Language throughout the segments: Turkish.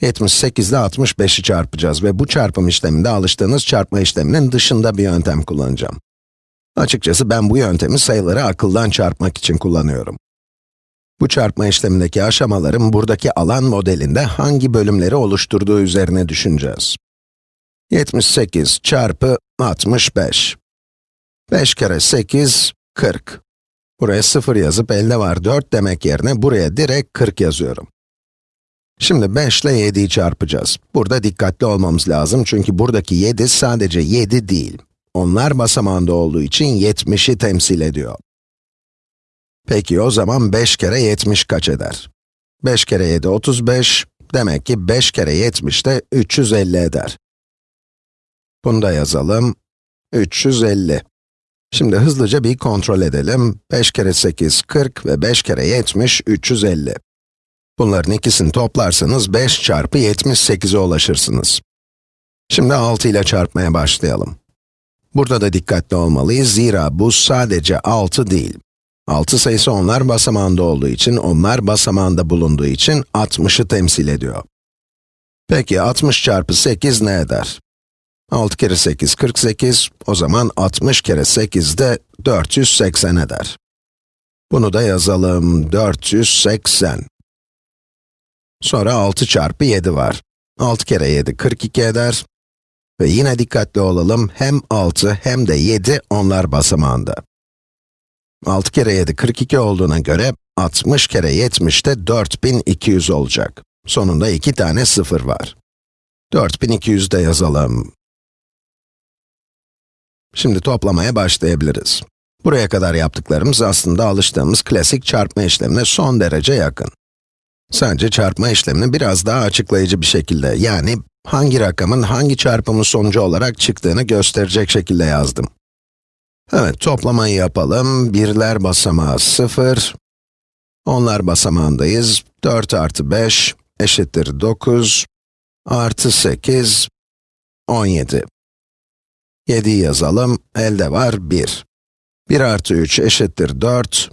78 ile 65'i çarpacağız ve bu çarpım işleminde alıştığınız çarpma işleminin dışında bir yöntem kullanacağım. Açıkçası ben bu yöntemi sayıları akıldan çarpmak için kullanıyorum. Bu çarpma işlemindeki aşamaların buradaki alan modelinde hangi bölümleri oluşturduğu üzerine düşüneceğiz. 78 çarpı 65. 5 kere 8, 40. Buraya 0 yazıp elde var 4 demek yerine buraya direkt 40 yazıyorum. Şimdi 5 ile 7'yi çarpacağız. Burada dikkatli olmamız lazım çünkü buradaki 7 sadece 7 değil. Onlar basamağında olduğu için 70'i temsil ediyor. Peki o zaman 5 kere 70 kaç eder? 5 kere 7 35, demek ki 5 kere 70 de 350 eder. Bunu da yazalım. 350. Şimdi hızlıca bir kontrol edelim. 5 kere 8, 40 ve 5 kere 70, 350. Bunların ikisini toplarsanız 5 çarpı 78'e ulaşırsınız. Şimdi 6 ile çarpmaya başlayalım. Burada da dikkatli olmalıyız, zira bu sadece 6 değil. 6 sayısı onlar basamağında olduğu için, onlar basamağında bulunduğu için 60'ı temsil ediyor. Peki 60 çarpı 8 ne eder? 6 kere 8, 48, o zaman 60 kere 8 de 480 eder. Bunu da yazalım, 480. Sonra 6 çarpı 7 var. 6 kere 7, 42 eder. Ve yine dikkatli olalım, hem 6 hem de 7 onlar basamağında. 6 kere 7, 42 olduğuna göre, 60 kere 70 de 4200 olacak. Sonunda iki tane sıfır var. 4200 de yazalım. Şimdi toplamaya başlayabiliriz. Buraya kadar yaptıklarımız aslında alıştığımız klasik çarpma işlemine son derece yakın. Sadece çarpma işlemini biraz daha açıklayıcı bir şekilde, yani hangi rakamın hangi çarpımın sonucu olarak çıktığını gösterecek şekilde yazdım. Evet, toplamayı yapalım. Birler basamağı 0, onlar basamağındayız. 4 artı 5 eşittir 9, artı 8, 17. 7'yi yazalım, elde var 1. 1 artı 3 eşittir 4,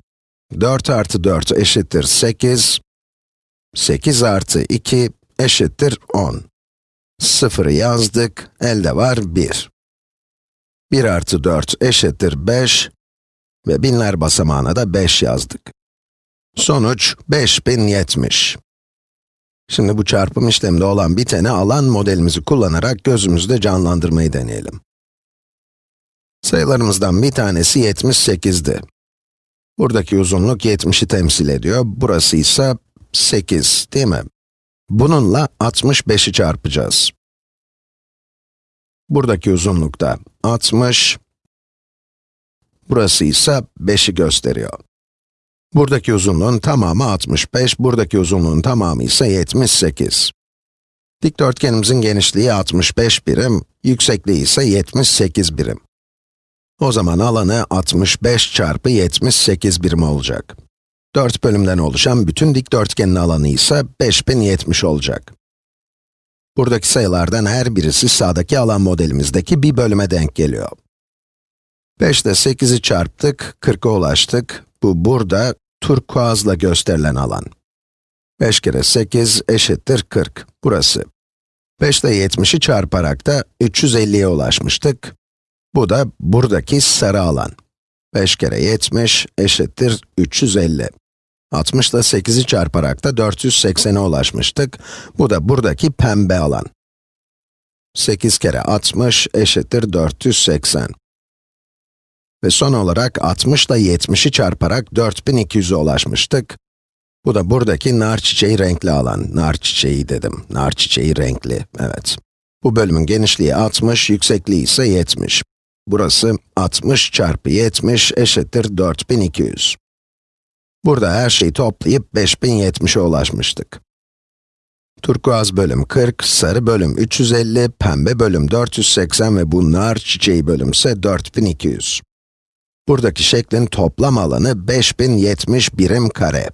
4 artı 4 eşittir 8, 8 artı 2 eşittir 10. 0'ı yazdık, elde var 1. 1 artı 4 eşittir 5 ve binler basamağına da 5 yazdık. Sonuç 5070. Şimdi bu çarpım işleminde olan biteni alan modelimizi kullanarak gözümüzde canlandırmayı deneyelim. Sayılarımızdan bir tanesi 78'di. Buradaki uzunluk 70'i temsil ediyor, burası ise 8, değil mi? Bununla 65'i çarpacağız. Buradaki uzunlukta 60, burası ise 5'i gösteriyor. Buradaki uzunluğun tamamı 65, buradaki uzunluğun tamamı ise 78. Dikdörtgenimizin genişliği 65 birim, yüksekliği ise 78 birim. O zaman alanı 65 çarpı 78 birim olacak. 4 bölümden oluşan bütün dikdörtgenin alanı ise 5070 olacak. Buradaki sayılardan her birisi sağdaki alan modelimizdeki bir bölüme denk geliyor. 5 ile 8'i çarptık, 40'a ulaştık. Bu burada turkuazla gösterilen alan. 5 kere 8 eşittir 40, burası. 5 ile 70'i çarparak da 350'ye ulaşmıştık. Bu da buradaki sarı alan. 5 kere 70 eşittir 350. 60 ile 8'i çarparak da 480'e ulaşmıştık. Bu da buradaki pembe alan. 8 kere 60 eşittir 480. Ve son olarak 60 ile 70'i çarparak 4200'e ulaşmıştık. Bu da buradaki nar çiçeği renkli alan. Nar çiçeği dedim. Nar çiçeği renkli, evet. Bu bölümün genişliği 60, yüksekliği ise 70. Burası 60 çarpı 70 eşittir 4200. Burada her şeyi toplayıp 5070'e ulaşmıştık. Turkuaz bölüm 40, sarı bölüm 350, pembe bölüm 480 ve bu nar çiçeği bölüm ise 4200. Buradaki şeklin toplam alanı 5070 birim kare.